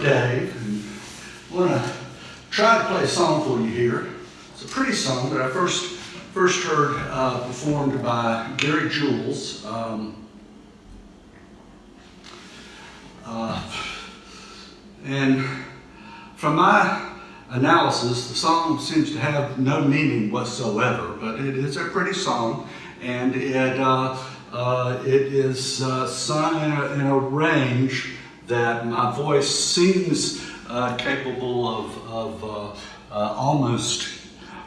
I'm Dave, and I want to try to play a song for you here. It's a pretty song that I first first heard uh, performed by Gary Jules. Um, uh, and from my analysis, the song seems to have no meaning whatsoever, but it is a pretty song, and it uh, uh, it is uh, sung in a, in a range that my voice seems uh, capable of, of uh, uh, almost,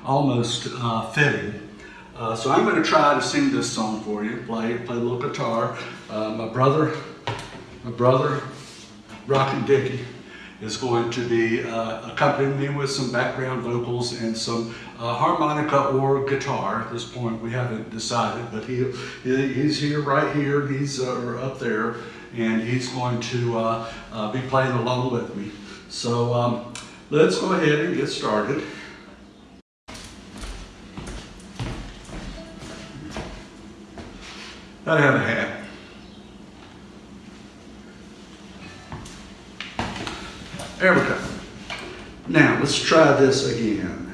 almost uh, fitting. Uh, so I'm going to try to sing this song for you, play, play a little guitar. Uh, my brother, my brother, Rockin' Dickie, is going to be accompanying me with some background vocals and some harmonica or guitar. At this point, we haven't decided, but he, he's here, right here, he's up there and he's going to uh, uh, be playing along with me. So um, let's go ahead and get started. I have a hat. There we go. Now let's try this again.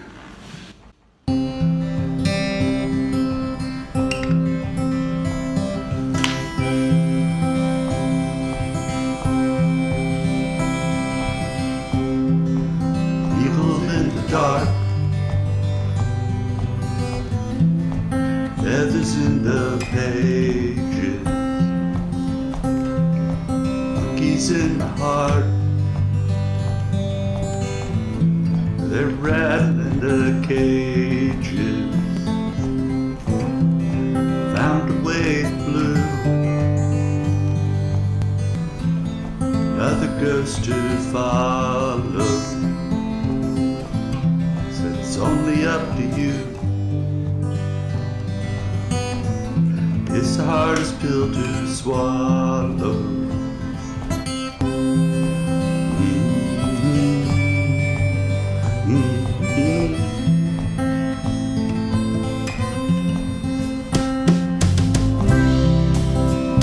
Feathers in the pages, monkeys in the heart. They're rattling the cages, found a way blue. Another ghost to follow. It's the hardest pill to swallow.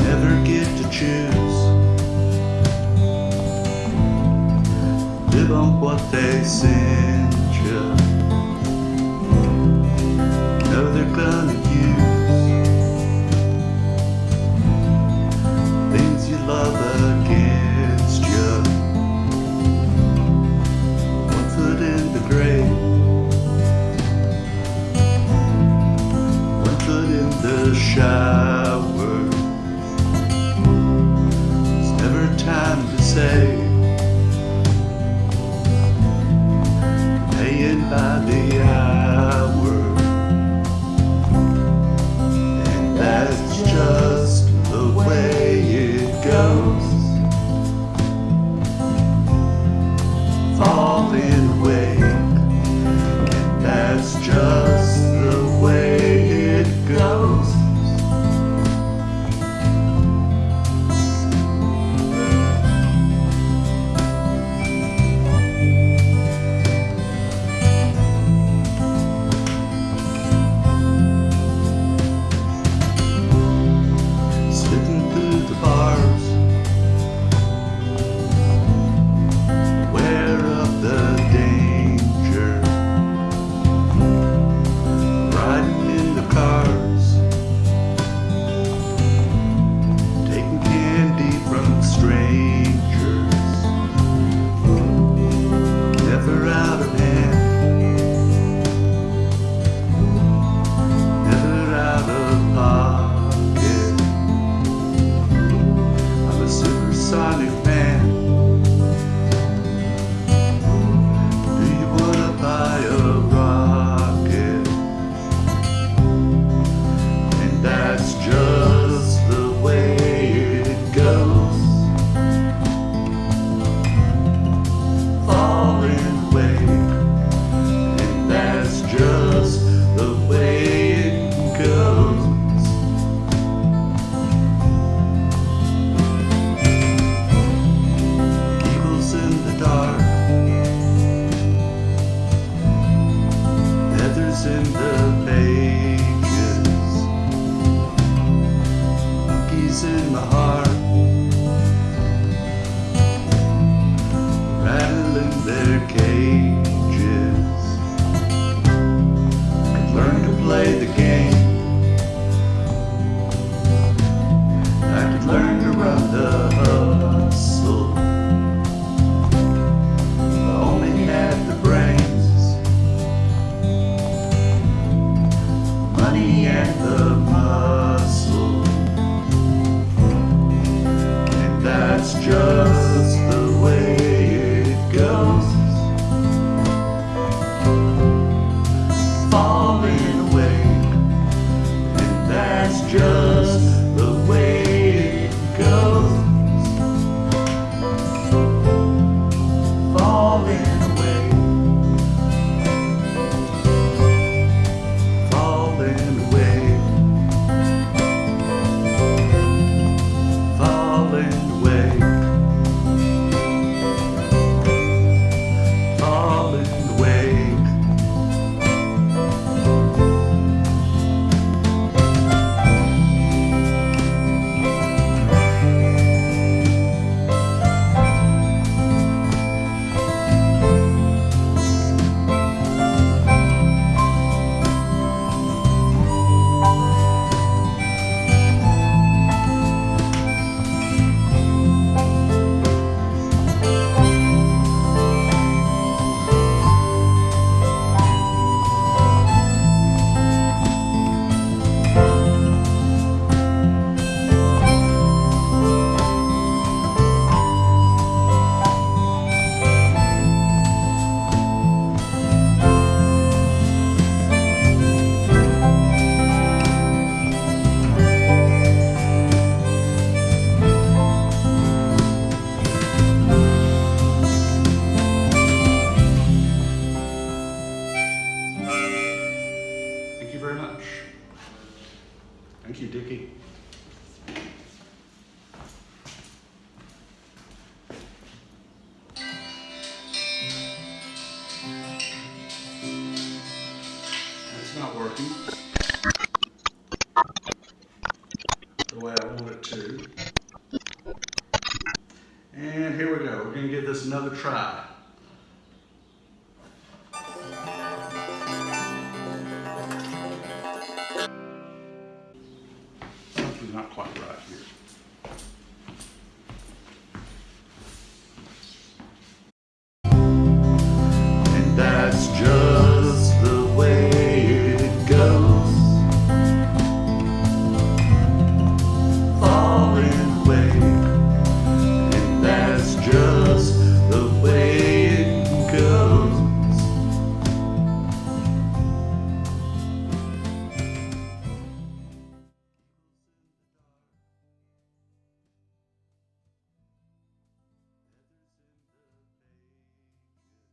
Never get to choose. Live on what they send pages in the pages. In heart, rattling money at the muscle. And that's just the way it goes. Falling away. And that's just going to give this another try.